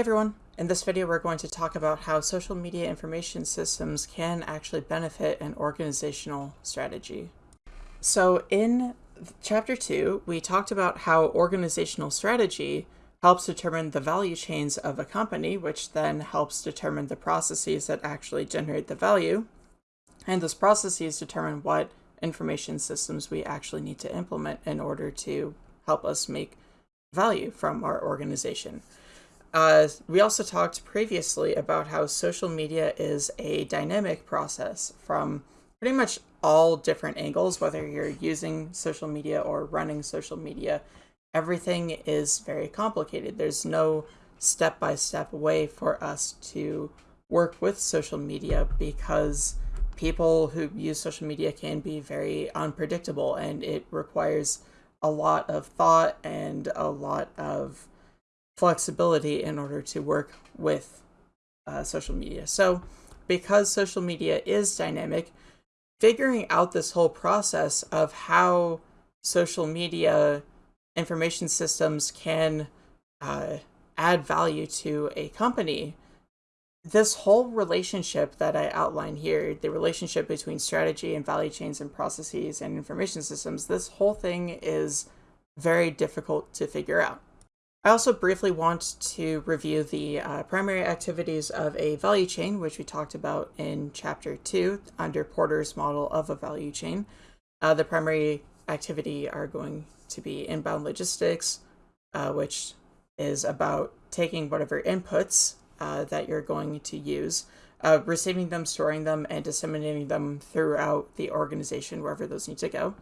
Everyone, in this video we're going to talk about how social media information systems can actually benefit an organizational strategy. So in chapter 2 we talked about how organizational strategy helps determine the value chains of a company which then helps determine the processes that actually generate the value and those processes determine what information systems we actually need to implement in order to help us make value from our organization. Uh, we also talked previously about how social media is a dynamic process from pretty much all different angles, whether you're using social media or running social media. Everything is very complicated. There's no step by step way for us to work with social media because people who use social media can be very unpredictable and it requires a lot of thought and a lot of flexibility in order to work with uh, social media. So because social media is dynamic, figuring out this whole process of how social media information systems can uh, add value to a company this whole relationship that I outline here, the relationship between strategy and value chains and processes and information systems, this whole thing is very difficult to figure out. I also briefly want to review the uh, primary activities of a value chain, which we talked about in chapter 2 under Porter's model of a value chain. Uh, the primary activity are going to be inbound logistics, uh, which is about taking whatever inputs uh, that you're going to use, uh, receiving them, storing them, and disseminating them throughout the organization wherever those need to go.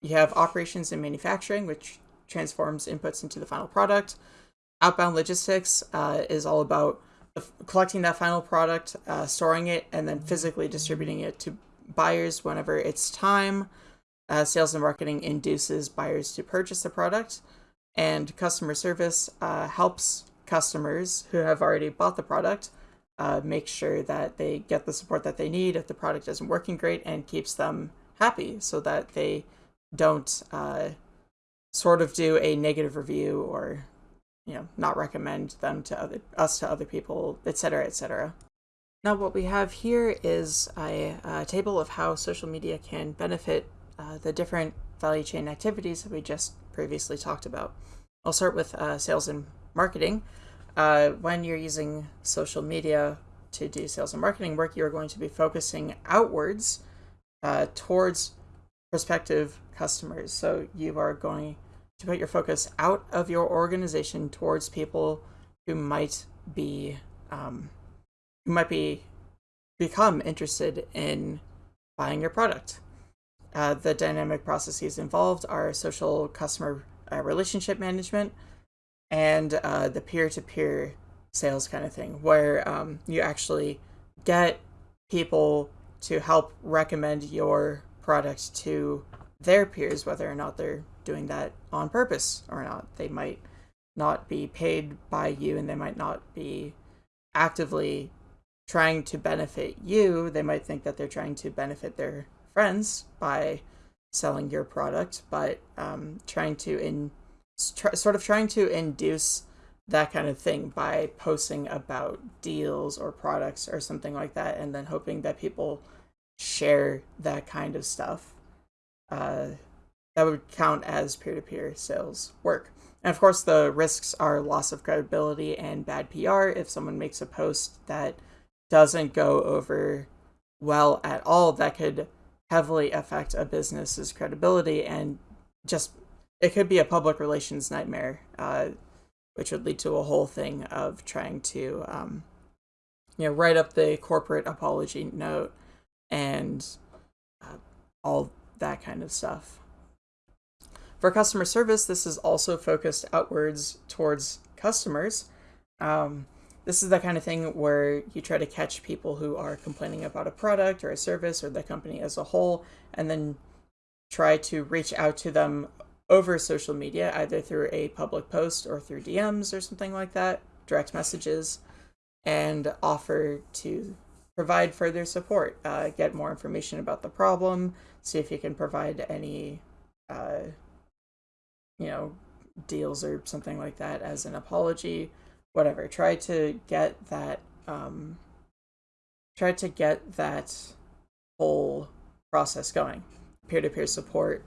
You have operations and manufacturing, which transforms inputs into the final product. Outbound logistics uh, is all about collecting that final product, uh, storing it, and then physically distributing it to buyers whenever it's time. Uh, sales and marketing induces buyers to purchase the product, and customer service uh, helps customers who have already bought the product uh, make sure that they get the support that they need if the product isn't working great and keeps them happy so that they don't uh, sort of do a negative review or you know not recommend them to other us to other people etc etc now what we have here is a, a, table of how social media can benefit uh, the different value chain activities that we just previously talked about. I'll start with uh, sales and marketing. Uh, when you're using social media to do sales and marketing work, you're going to be focusing outwards uh, towards prospective customers. So you are going to put your focus out of your organization towards people who might be um, who might be become interested in buying your product. Uh, the dynamic processes involved are social customer uh, relationship management, and uh, the peer-to-peer sales kind of thing, where um, you actually get people to help recommend your product to their peers, whether or not they're doing that on purpose or not. They might not be paid by you and they might not be actively trying to benefit you. They might think that they're trying to benefit their friends by selling your product, but um, trying to in sort of trying to induce that kind of thing by posting about deals or products or something like that, and then hoping that people share that kind of stuff. Uh, that would count as peer-to-peer sales work. And of course, the risks are loss of credibility and bad PR. If someone makes a post that doesn't go over well at all, that could heavily affect a business's credibility and just it could be a public relations nightmare, uh, which would lead to a whole thing of trying to, um, you know, write up the corporate apology note and uh, all that kind of stuff. For customer service, this is also focused outwards towards customers. Um, this is the kind of thing where you try to catch people who are complaining about a product or a service or the company as a whole, and then try to reach out to them over social media, either through a public post or through DMs or something like that, direct messages, and offer to provide further support, uh, get more information about the problem, see if you can provide any, uh, you know, deals or something like that as an apology, whatever. Try to get that um, try to get that whole process going. Peer-to-peer support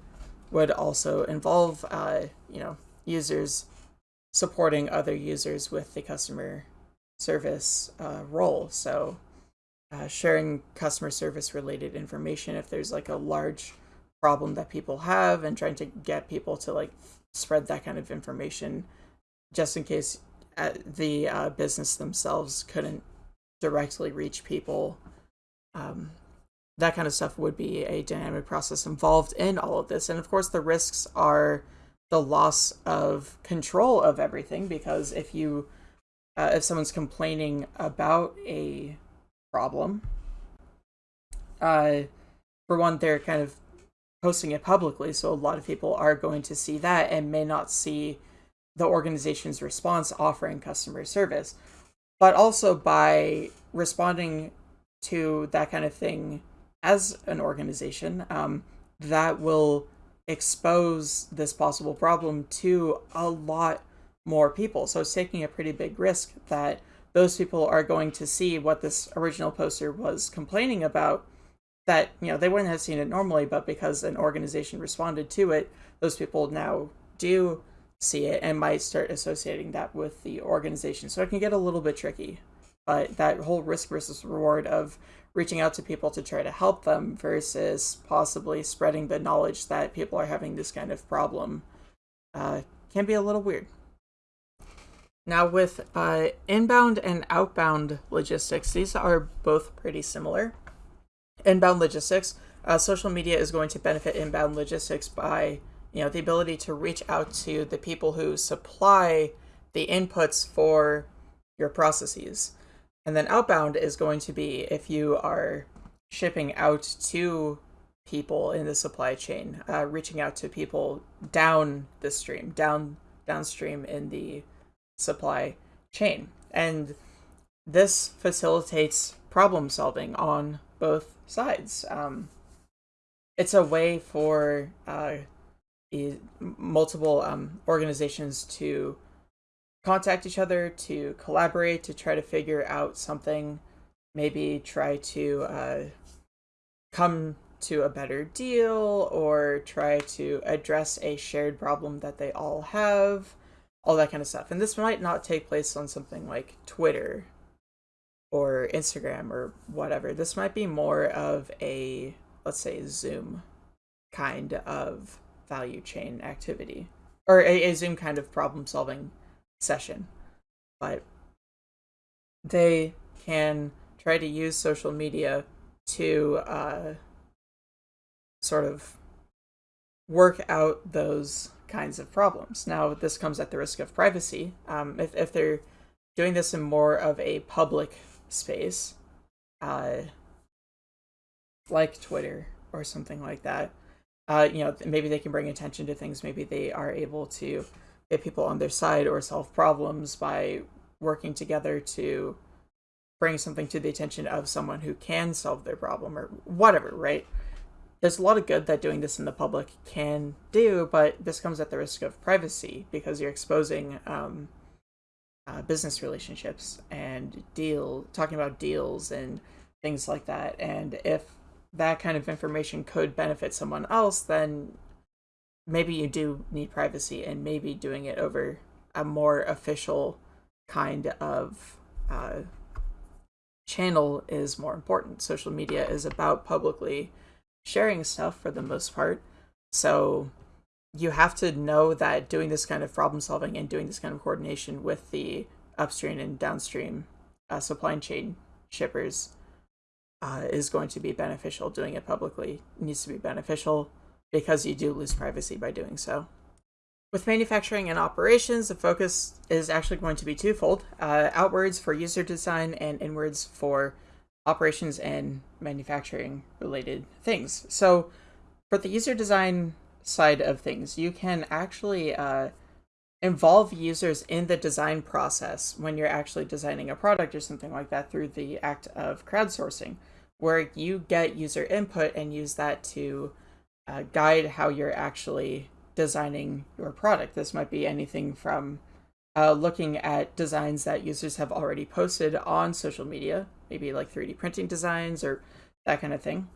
would also involve uh, you know users supporting other users with the customer service uh, role. So uh, sharing customer service related information if there's like a large problem that people have and trying to get people to like spread that kind of information just in case uh, the uh, business themselves couldn't directly reach people. Um, that kind of stuff would be a dynamic process involved in all of this. And of course, the risks are the loss of control of everything because if you uh, if someone's complaining about a problem uh, for one they're kind of posting it publicly so a lot of people are going to see that and may not see the organization's response offering customer service but also by responding to that kind of thing as an organization um, that will expose this possible problem to a lot more people. So it's taking a pretty big risk that those people are going to see what this original poster was complaining about that you know they wouldn't have seen it normally but because an organization responded to it those people now do see it and might start associating that with the organization so it can get a little bit tricky but that whole risk versus reward of reaching out to people to try to help them versus possibly spreading the knowledge that people are having this kind of problem uh, can be a little weird. Now, with uh, inbound and outbound logistics, these are both pretty similar. Inbound logistics, uh, social media is going to benefit inbound logistics by you know the ability to reach out to the people who supply the inputs for your processes. And then outbound is going to be if you are shipping out to people in the supply chain, uh, reaching out to people down the stream, down downstream in the supply chain. And this facilitates problem solving on both sides. Um, it's a way for uh, multiple um, organizations to contact each other, to collaborate, to try to figure out something, maybe try to uh, come to a better deal or try to address a shared problem that they all have, all that kind of stuff. And this might not take place on something like Twitter or Instagram or whatever. This might be more of a, let's say, Zoom kind of value chain activity or a, a Zoom kind of problem solving session. But they can try to use social media to uh, sort of work out those kinds of problems. Now, this comes at the risk of privacy. Um, if, if they're doing this in more of a public space, uh, like Twitter or something like that, uh, you know, maybe they can bring attention to things. Maybe they are able to get people on their side or solve problems by working together to bring something to the attention of someone who can solve their problem or whatever, right? There's a lot of good that doing this in the public can do, but this comes at the risk of privacy because you're exposing um, uh, business relationships and deal talking about deals and things like that. And if that kind of information could benefit someone else, then maybe you do need privacy and maybe doing it over a more official kind of uh, channel is more important. Social media is about publicly sharing stuff for the most part. So you have to know that doing this kind of problem solving and doing this kind of coordination with the upstream and downstream uh, supply chain shippers uh, is going to be beneficial. Doing it publicly needs to be beneficial because you do lose privacy by doing so. With manufacturing and operations, the focus is actually going to be twofold uh, outwards for user design and inwards for operations and manufacturing related things. So, for the user design side of things, you can actually uh, involve users in the design process when you're actually designing a product or something like that through the act of crowdsourcing, where you get user input and use that to uh, guide how you're actually designing your product. This might be anything from uh, looking at designs that users have already posted on social media, maybe like 3D printing designs or that kind of thing.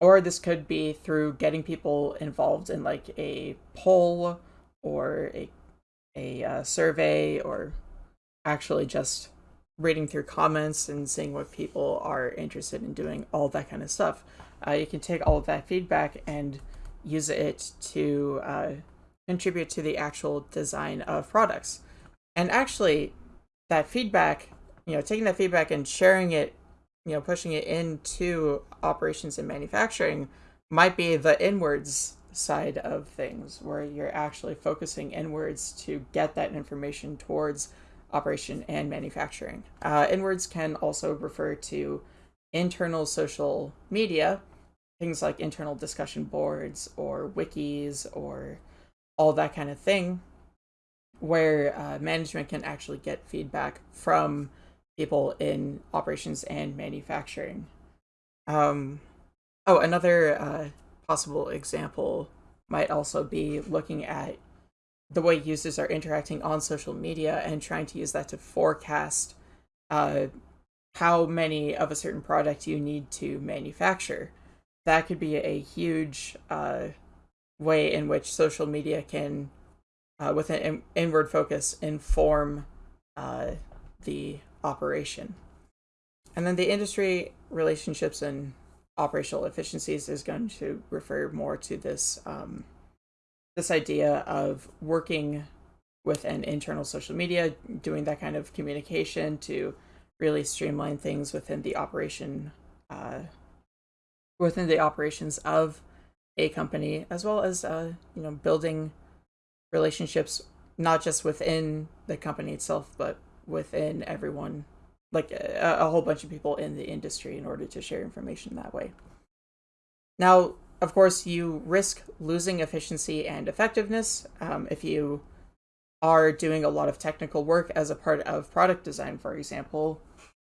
Or this could be through getting people involved in like a poll or a, a uh, survey or actually just reading through comments and seeing what people are interested in doing, all that kind of stuff. Uh, you can take all of that feedback and use it to uh, contribute to the actual design of products. And actually, that feedback, you know, taking that feedback and sharing it, you know, pushing it into operations and manufacturing might be the inwards side of things where you're actually focusing inwards to get that information towards operation and manufacturing. Uh, inwards can also refer to internal social media, things like internal discussion boards or wikis or all that kind of thing, where uh, management can actually get feedback from people in operations and manufacturing. Um, oh, another uh, possible example might also be looking at the way users are interacting on social media and trying to use that to forecast uh, how many of a certain product you need to manufacture. That could be a huge uh, way in which social media can, uh, with an in inward focus, inform uh, the operation. And then the industry relationships and operational efficiencies is going to refer more to this um, this idea of working with an internal social media, doing that kind of communication to really streamline things within the operation, uh, within the operations of a company, as well as uh, you know building relationships not just within the company itself, but within everyone, like a, a whole bunch of people in the industry, in order to share information that way. Now, of course, you risk losing efficiency and effectiveness um, if you are doing a lot of technical work as a part of product design, for example,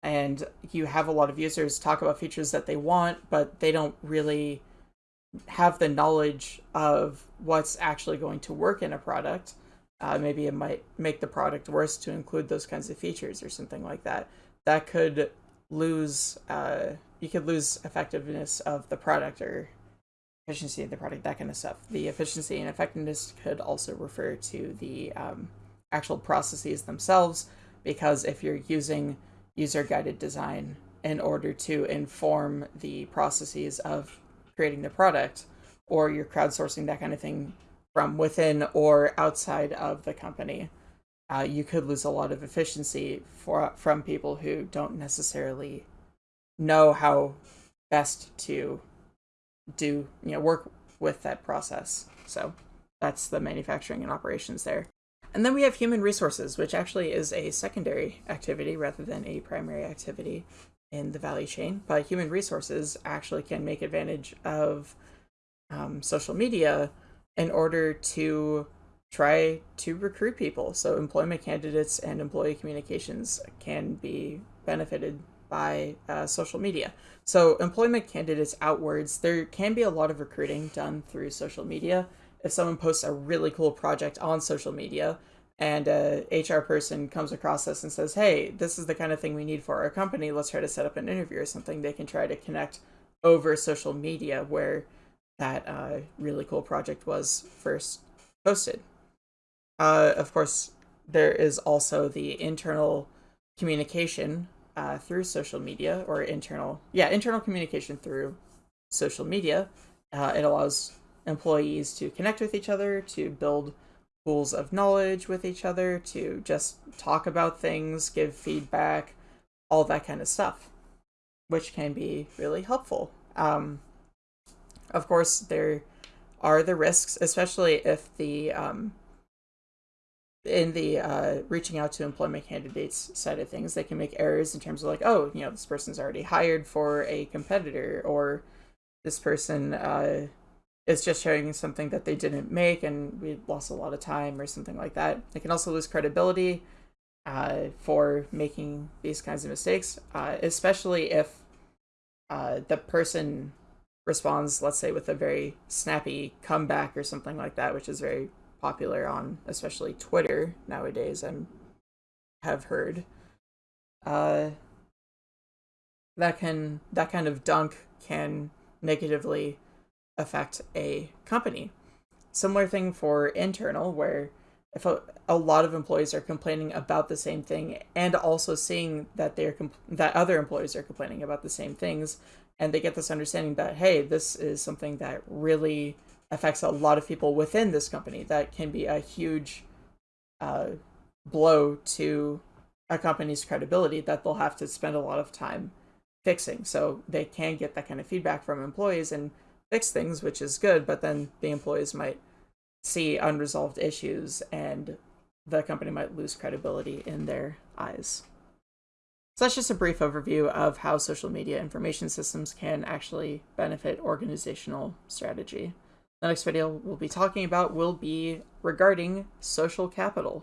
and you have a lot of users talk about features that they want, but they don't really have the knowledge of what's actually going to work in a product. Uh, maybe it might make the product worse to include those kinds of features or something like that. That could lose, uh, you could lose effectiveness of the product or efficiency of the product, that kind of stuff. The efficiency and effectiveness could also refer to the um, actual processes themselves, because if you're using user-guided design in order to inform the processes of creating the product, or you're crowdsourcing that kind of thing from within or outside of the company, uh, you could lose a lot of efficiency for from people who don't necessarily know how best to do, you know, work with that process. So that's the manufacturing and operations there. And then we have human resources, which actually is a secondary activity rather than a primary activity in the value chain. But human resources actually can make advantage of um, social media in order to try to recruit people. So employment candidates and employee communications can be benefited by uh, social media. So employment candidates outwards, there can be a lot of recruiting done through social media. If someone posts a really cool project on social media and a HR person comes across this and says, hey, this is the kind of thing we need for our company, let's try to set up an interview or something, they can try to connect over social media where that uh, really cool project was first posted. Uh, of course, there is also the internal communication uh, through social media or internal, yeah, internal communication through social media. Uh, it allows employees to connect with each other, to build pools of knowledge with each other, to just talk about things, give feedback, all that kind of stuff, which can be really helpful. Um, of course, there are the risks, especially if the um, in the uh, reaching out to employment candidates side of things, they can make errors in terms of like, oh, you know, this person's already hired for a competitor, or this person uh, is just showing something that they didn't make and we lost a lot of time or something like that. They can also lose credibility uh, for making these kinds of mistakes, uh, especially if uh, the person responds, let's say, with a very snappy comeback or something like that, which is very popular on especially Twitter nowadays. I'm have heard. Uh, that can that kind of dunk can negatively affect a company. Similar thing for internal, where if a, a lot of employees are complaining about the same thing and also seeing that they're that other employees are complaining about the same things and they get this understanding that hey this is something that really affects a lot of people within this company that can be a huge uh, blow to a company's credibility that they'll have to spend a lot of time fixing so they can get that kind of feedback from employees and fix things which is good but then the employees might see unresolved issues and the company might lose credibility in their eyes. So that's just a brief overview of how social media information systems can actually benefit organizational strategy. The next video we'll be talking about will be regarding social capital.